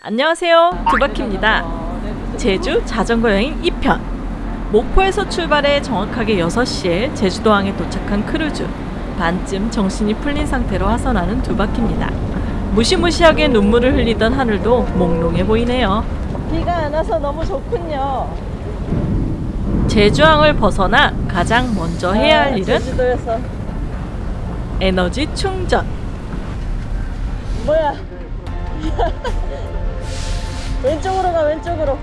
안녕하세요. 두바키입니다. 제주 자전거 여행 2편. 목포에서 출발해 정확하게 6시에 제주도항에 도착한 크루즈. 반쯤 정신이 풀린 상태로 하선하는 두바키입니다. 무시무시하게 눈물을 흘리던 하늘도 몽롱해 보이네요. 비가 안 와서 너무 좋군요. 제주항을 벗어나 가장 먼저 해야 할 일은 제주도에서. 에너지 충전. 뭐야? 왼쪽으로 가 왼쪽으로.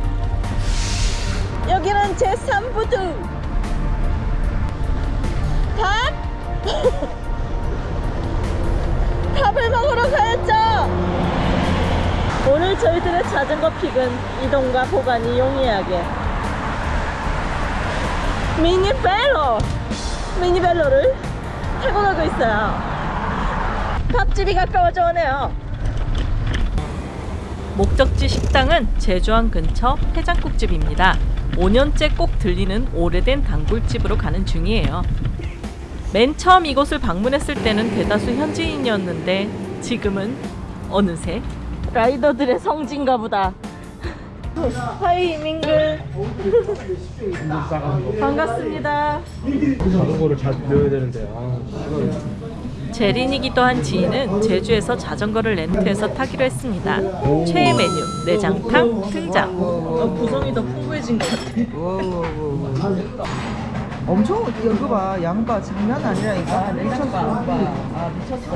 여기는 제 3부두. 밥? 밥을 먹으러 가야죠. 오늘 저희들의 자전거 픽은 이동과 보관이 용이하게 미니벨로 미니벨로를 타고 가고 있어요. 밥집이 가까워져 오네요. 목적지 식당은 제주항 근처 해장국집입니다. 5년째 꼭 들리는 오래된 단골집으로 가는 중이에요. 맨 처음 이곳을 방문했을 때는 대다수 현지인이었는데 지금은 어느새 라이더들의 성지인가 보다. 하이 민글 반갑습니다. 자전거를 잘 넣어야 되는데 아 시간이 제린이기도 한 지인은 제주에서 자전거를 렌트해서 타기로 했습니다. 최애 메뉴 내장탕 등장. 어, 구성이 더 풍부해진 것 같아. 엄청 이거 봐 양파 장난 아니라니까 미쳤어 아 미쳤어.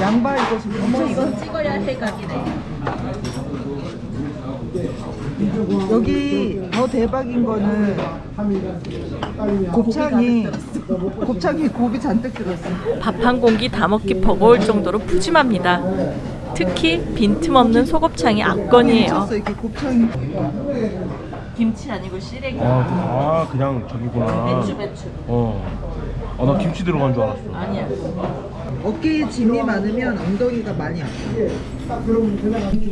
양파 이거 지금 미쳤어 이거 찍어야 해각이네. 여기 더 대박인 거는 곱창이 곱창이 곱이 잔뜩 들었어 밥 한 공기 다 먹기 버거울 정도로 푸짐합니다. 특히 빈틈없는 소곱창이 압권이에요. 이렇게 곱창이 김치 아니고 시래기. 아, 아 그냥 저기구나 배추 배추. 어 아나 김치 들어간 줄 알았어 아니야. 어깨에 짐이 많으면 엉덩이가 많이 아파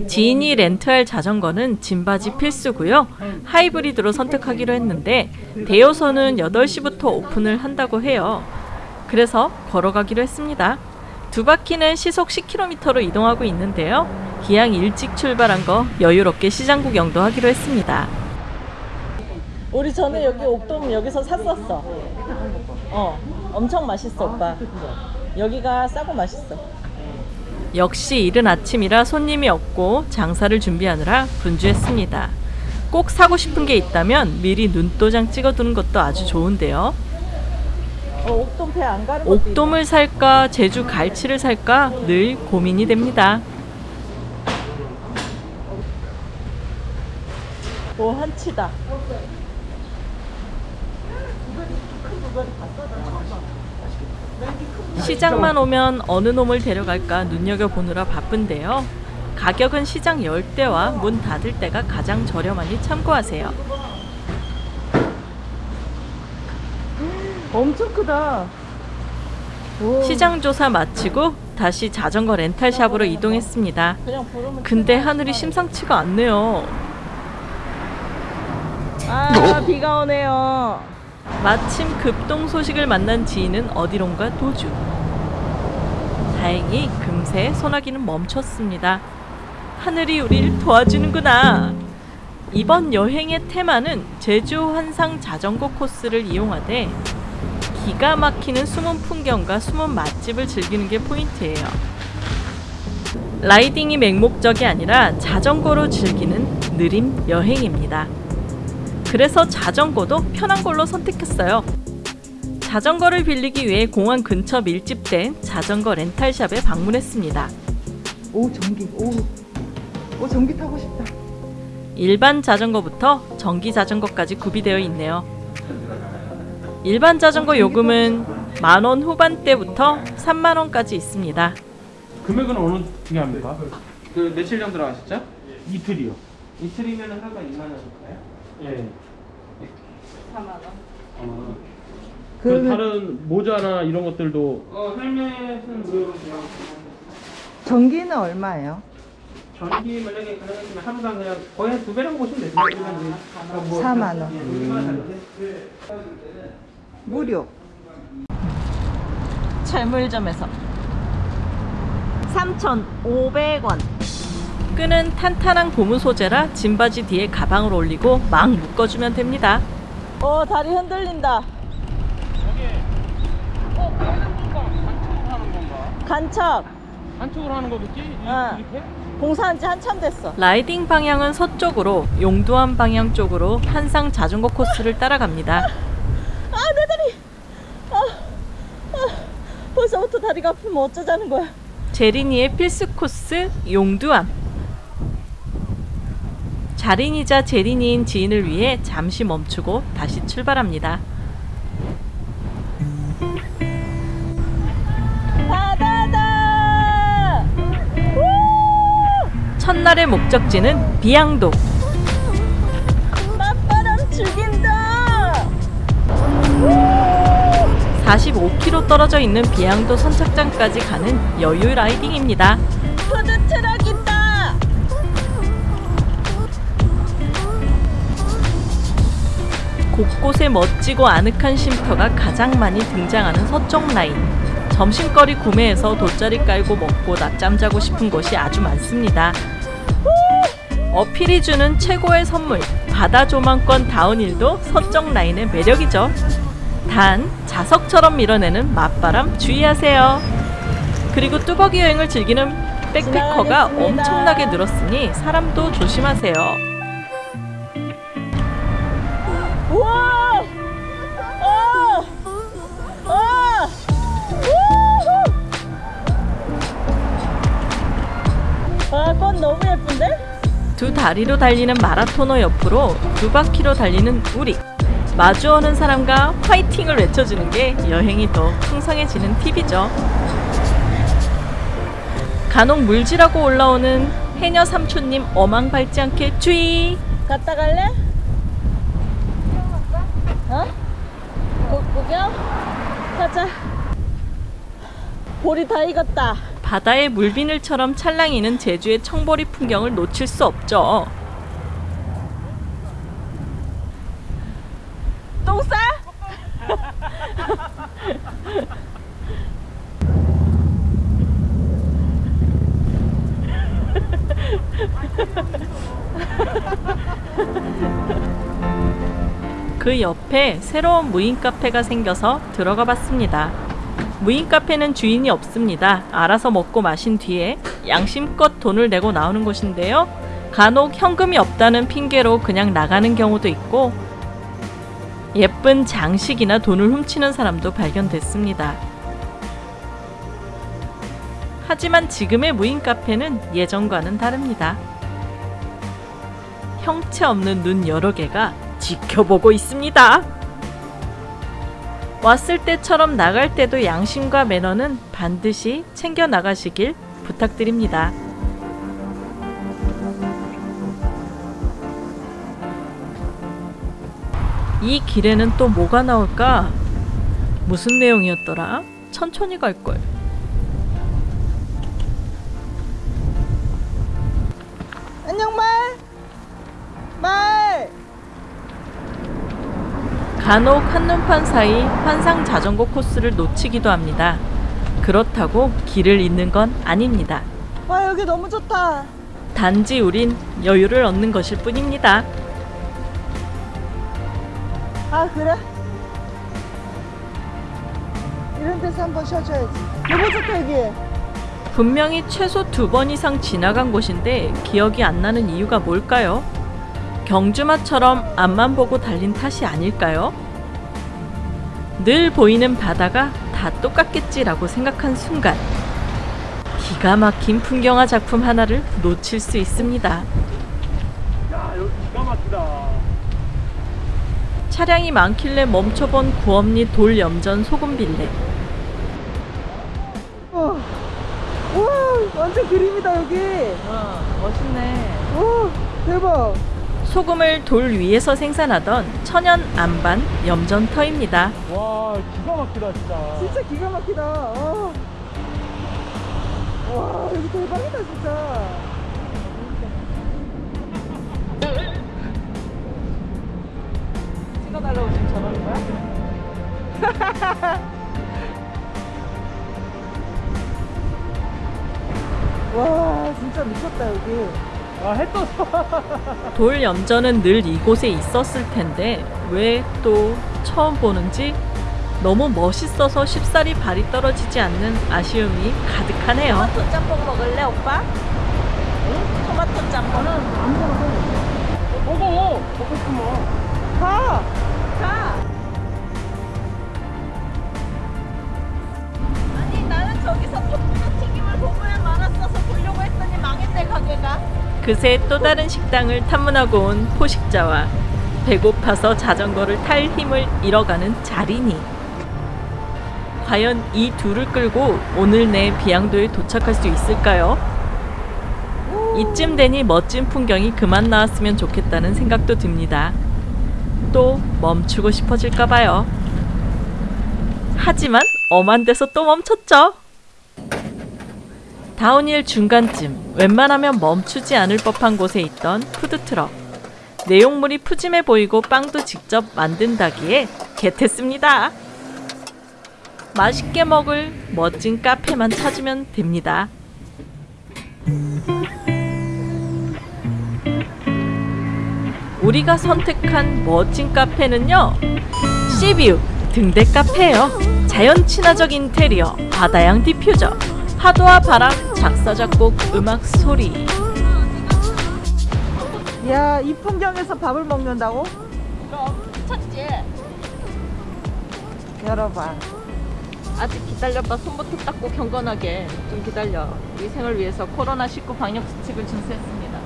지인이 렌트할 자전거는 짐바지 필수고요. 하이브리드로 선택하기로 했는데 대여소는 8시부터 오픈을 한다고 해요. 그래서 걸어가기로 했습니다. 두 바퀴는 시속 10km로 이동하고 있는데요. 기왕 일찍 출발한 거 여유롭게 시장 구경도 하기로 했습니다. 우리 전에 여기 옥돔 여기서 샀었어. 어, 엄청 맛있어 오빠. 여기가 싸고 맛있어. 역시 이른 아침이라 손님이 없고 장사를 준비하느라 분주했습니다. 꼭 사고 싶은 게 있다면 미리 눈도장 찍어두는 것도 아주 좋은데요. 어, 옥돔 옥돔을 살까 제주 갈치를 살까 늘 고민이 됩니다. 오 한치다. 시장만 오면 어느 놈을 데려갈까 눈여겨보느라 바쁜데요. 가격은 시장 열 때와 문 닫을 때가 가장 저렴하니 참고하세요. 엄청 크다. 오, 시장 조사 마치고 다시 자전거 렌탈샵으로 이동했습니다. 근데 하늘이 심상치가 않네요. 아 비가 오네요. 마침 급동 소식을 만난 지인은 어디론가 도주. 다행히 금세 소나기는 멈췄습니다. 하늘이 우릴 도와주는구나. 이번 여행의 테마는 제주 환상 자전거 코스를 이용하되 기가 막히는 숨은 풍경과 숨은 맛집을 즐기는 게 포인트예요. 라이딩이 맹목적이 아니라 자전거로 즐기는 느림 여행입니다. 그래서 자전거도 편한 걸로 선택했어요. 자전거를 빌리기 위해 공항 근처 밀집된 자전거 렌탈샵에 방문했습니다. 오 전기 오, 오 전기 타고 싶다 일반 자전거부터 전기 자전거까지 구비되어 있네요. 일반 자전거 요금은 만 원 후반대부터 3만 원까지 있습니다. 금액은 어느 게 합니까? 그 며칠 정도 들어가셨죠? 이틀이요 이틀이면 하루가 2만 원일까요? 예 4만 원. 어, 그 그러면 다른 모자나 이런 것들도 어, 헬멧은 무료로 제공합니다. 전기는 얼마예요? 전기 만약에 가능하시면 하루당 그냥 거의 한두 배라고 보시면 되세요. 일반 뭐 4만 원 원. 무료 철물점에서 3,500원. 끈은 탄탄한 고무 소재라 짐바지 뒤에 가방을 올리고 막 묶어주면 됩니다. 어 다리 흔들린다. 어, 하는 건가? 간척을 하는 건가? 간척. 간척을 하는 거겠지? 이- 어. 이렇게? 공사한 지 한참 됐어. 라이딩 방향은 서쪽으로 용두암 방향 쪽으로 한상 자전거 코스를 따라갑니다. 아내 다리. 아, 아 벌써부터 다리가 아프면 어쩌자는 거야. 제린이의 필수 코스 용두암. 자린이자 제린이인 지인을 위해 잠시 멈추고 다시 출발합니다. 바다다. 첫날의 목적지는 비양도. 맞바람 죽인다. 45km 떨어져 있는 비양도 선착장까지 가는 여유 라이딩입니다. 푸드트럭 곳곳에 멋지고 아늑한 쉼터가 가장 많이 등장하는 서쪽 라인. 점심거리 구매해서 돗자리 깔고 먹고 낮잠 자고 싶은 곳이 아주 많습니다. 어필이 주는 최고의 선물, 바다 조망권 다운힐도 서쪽 라인의 매력이죠. 단, 자석처럼 밀어내는 맞바람 주의하세요. 그리고 뚜벅이 여행을 즐기는 백패커가. 엄청나게 늘었으니 사람도 조심하세요. 어. 어. 아? 두 다리로 달리는 마라토너 옆으로 두 바퀴로 달리는 우리 마주오는 사람과 화이팅을 외쳐주는 게 여행이 더 풍성해지는 팁이죠. 간혹 물질하고 올라오는 해녀 삼촌님 어망 밟지 않게 주의! 갔다 갈래? 어? 구, 구경? 가자. 볼이 다 익었다. 바다의 물비늘처럼 찰랑이는 제주의 청보리 풍경을 놓칠 수 없죠. 그 옆에 새로운 무인 카페가 생겨서 들어가 봤습니다. 무인 카페는 주인이 없습니다. 알아서 먹고 마신 뒤에 양심껏 돈을 내고 나오는 곳인데요. 간혹 현금이 없다는 핑계로 그냥 나가는 경우도 있고 예쁜 장식이나 돈을 훔치는 사람도 발견됐습니다. 하지만 지금의 무인 카페는 예전과는 다릅니다. 형체 없는 눈 여러 개가 지켜보고 있습니다. 왔을 때처럼 나갈 때도 양심과 매너는 반드시 챙겨 나가시길 부탁드립니다. 이 길에는 또 뭐가 나올까? 무슨 내용이었더라? 천천히 갈걸. 안녕 말. 말. 간혹 한눈판 사이 환상 자전거 코스를 놓치기도 합니다. 그렇다고 길을 잃는 건 아닙니다. 와 여기 너무 좋다. 단지 우린 여유를 얻는 것일 뿐입니다. 아 그래? 이런 데서 한번 쉬어줘야지. 너무 좋다 여기. 분명히 최소 두 번 이상 지나간 곳인데 기억이 안 나는 이유가 뭘까요? 경주마처럼 앞만 보고 달린 탓이 아닐까요? 늘 보이는 바다가 다 똑같겠지라고 생각한 순간 기가 막힌 풍경화 작품 하나를 놓칠 수 있습니다. 야 여기 기가 막히다. 차량이 많길래 멈춰본 구엄리 돌 염전 소금빌레 어. 와 완전 그림이다 여기. 어, 멋있네. 오 대박. 소금을 돌 위에서 생산하던 천연 안반 염전터입니다. 와 기가 막히다 진짜. 진짜 기가 막히다. 어. 와 여기 대박이다 진짜. 찍어달라고 지금 저러는 거야? 와 진짜 미쳤다 여기. 아해 떴어 돌 염전은 늘 이곳에 있었을 텐데 왜 또 처음 보는지 너무 멋있어서 쉽사리 발이 떨어지지 않는 아쉬움이 가득하네요. 토마토 짬뽕 먹을래 오빠? 응? 토마토 짬뽕은 먹어 먹고 싶으면 가! 가! 아니 나는 저기서 토마토 튀김을 보고야 말았어서 보려고 했더니 망했네 가게가 그새 또 다른 식당을 탐문하고 온 포식자와 배고파서 자전거를 탈 힘을 잃어가는 자린이. 과연 이 둘을 끌고 오늘 내 비양도에 도착할 수 있을까요? 이쯤 되니 멋진 풍경이 그만 나왔으면 좋겠다는 생각도 듭니다. 또 멈추고 싶어질까 봐요. 하지만 엄한 데서 또 멈췄죠. 다운힐 중간쯤 웬만하면 멈추지 않을 법한 곳에 있던 푸드트럭. 내용물이 푸짐해 보이고 빵도 직접 만든다기에 겟했습니다. 맛있게 먹을 멋진 카페만 찾으면 됩니다. 우리가 선택한 멋진 카페는요. sea view 등대 카페예요. 자연 친화적 인테리어, 바다향 디퓨저, 파도와 바람, 작사 작곡, 음악 소리. 야, 이 풍경에서 밥을 먹는다고? 그럼 미쳤지? 열어봐. 아직 기다려봐 손부터 닦고 경건하게 좀 기다려 위생을 위해서 코로나19 방역 수칙을 준수했습니다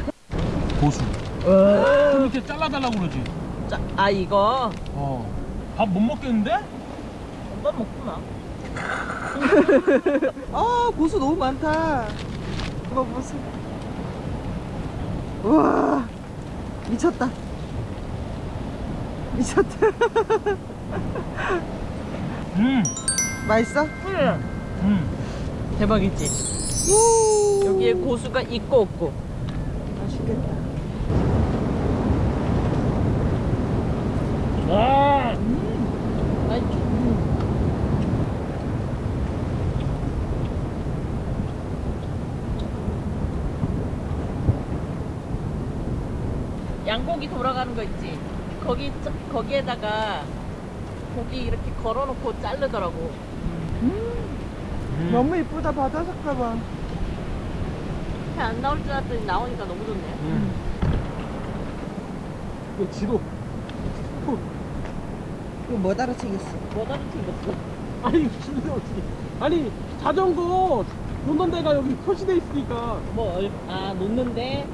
고수 좀 이렇게 잘라달라고 그러지 자, 아 이거 어밥 못 먹겠는데? 오빠 먹구나 아, 고수 너무 많다. 이거 무슨. 우와, 미쳤다. 미쳤다. 음, 맛있어? 음. 대박이지 우. 여기에 고수가 있고 없고 맛있겠다. 아, 맛있지? 양고기 돌아가는 거 있지 거기 짜- 거기에다가 고기 이렇게 걸어놓고 자르더라고 음. 너무 이쁘다, 바다 색깔 봐. 배안 나올 줄 알았더니 나오니까 너무 좋네 음. 이거 지도 이거 뭐 따라 챙겼어? 뭐다로 튕겼어 아니 지도 어떻게 아니 자전거 놓는 데가 여기 표시돼 있으니까 뭐, 얼- 아, 놓는데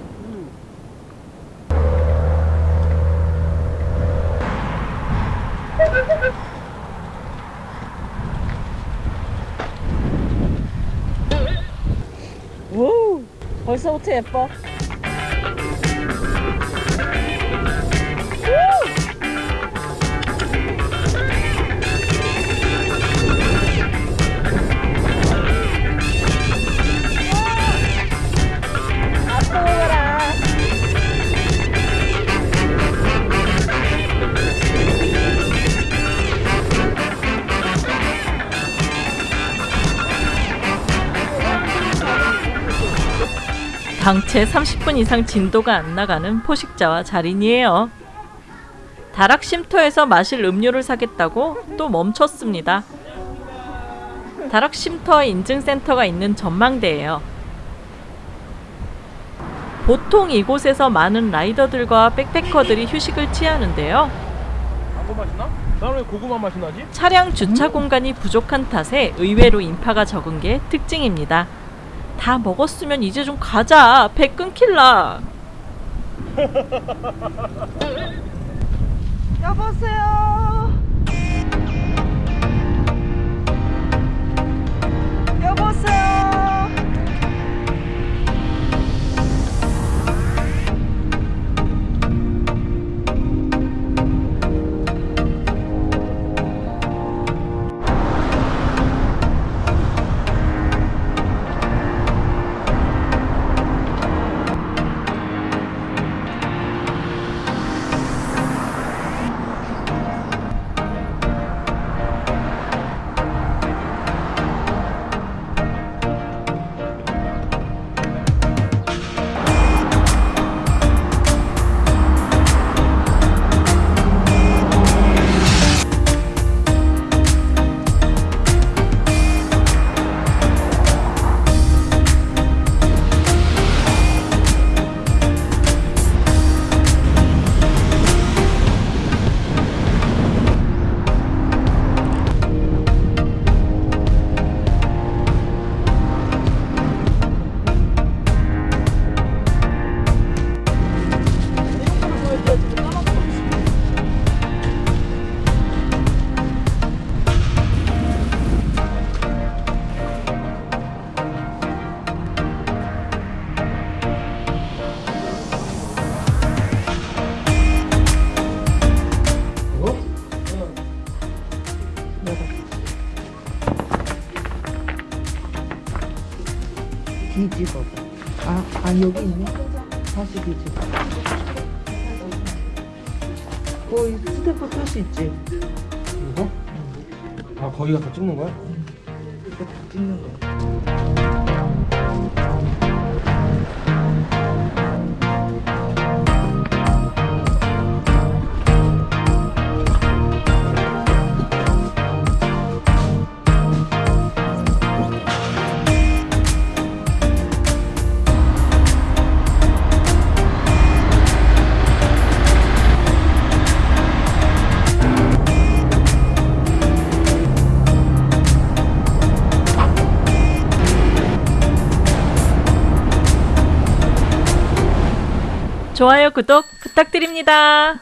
음. 우벌 방채 30분 이상 진도가 안 나가는 포식자와 자린이에요. 다락 쉼터에서 마실 음료를 사겠다고 또 멈췄습니다. 다락 쉼터 인증센터가 있는 전망대예요. 보통 이곳에서 많은 라이더들과 백패커들이 휴식을 취하는데요. 차량 주차 공간이 부족한 탓에 의외로 인파가 적은 게 특징입니다. 다 먹었으면 이제 좀 가자. 배 끊길라. 여보세요? 여보세요? 뒤집어. 아, 아 여기 있네. 다시 뒤집어. 어, 이 스탬프 뜰수 있지. 이거? 아 거기가 다 찍는 거야? 이거 다 찍는 거야. 좋아요, 구독 부탁드립니다.